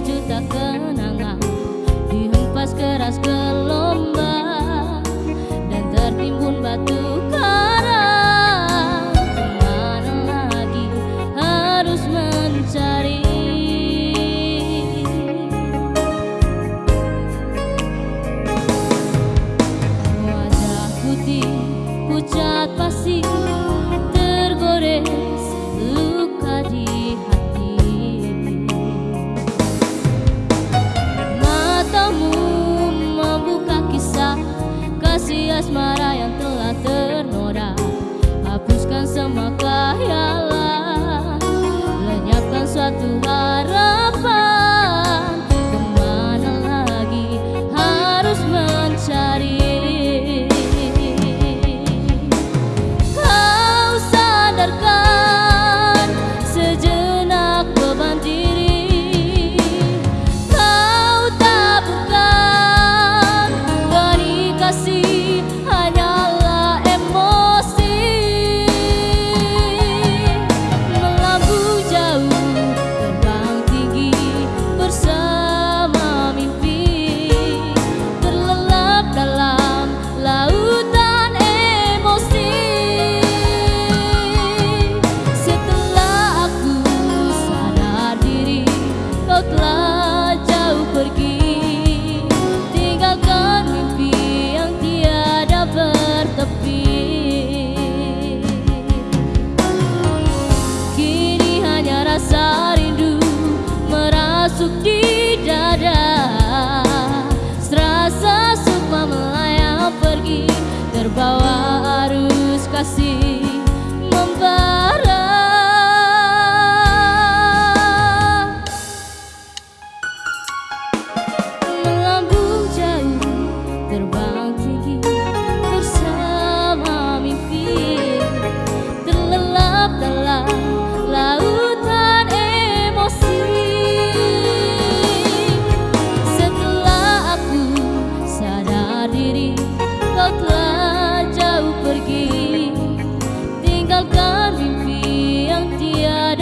sejuta kenangan dihempas keras lo.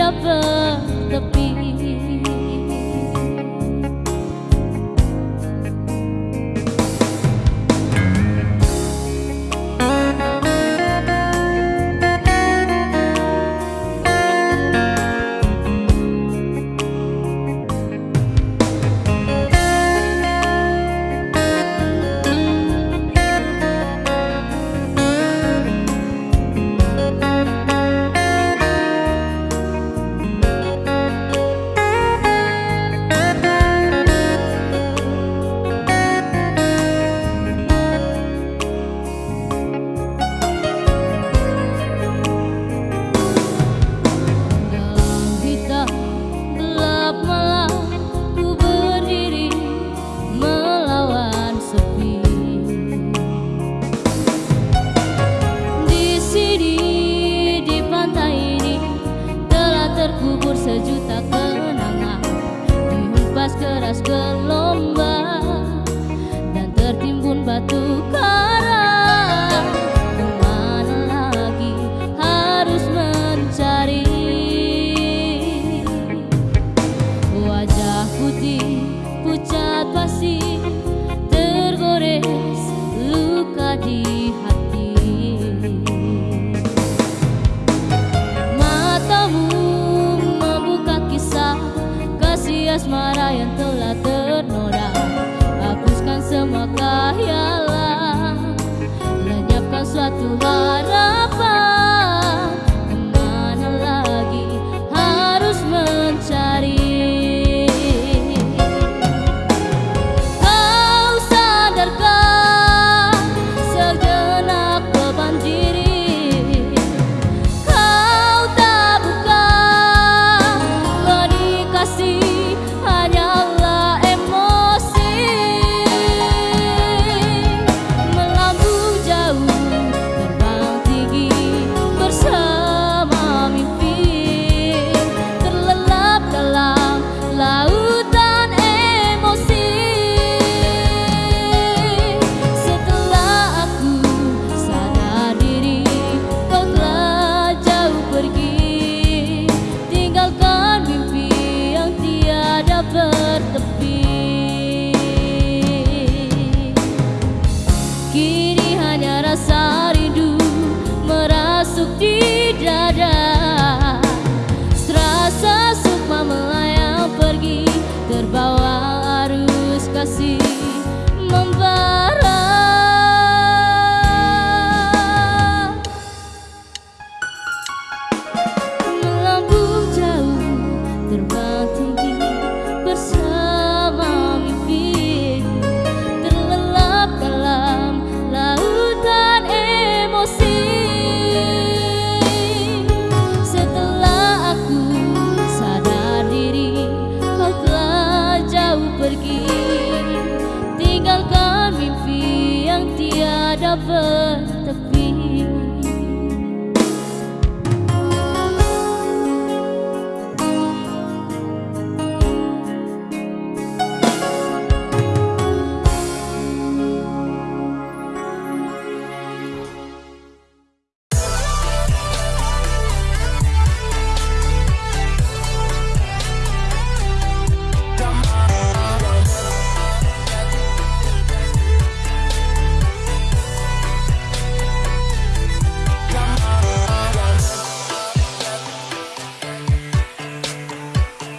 up a empty lover, the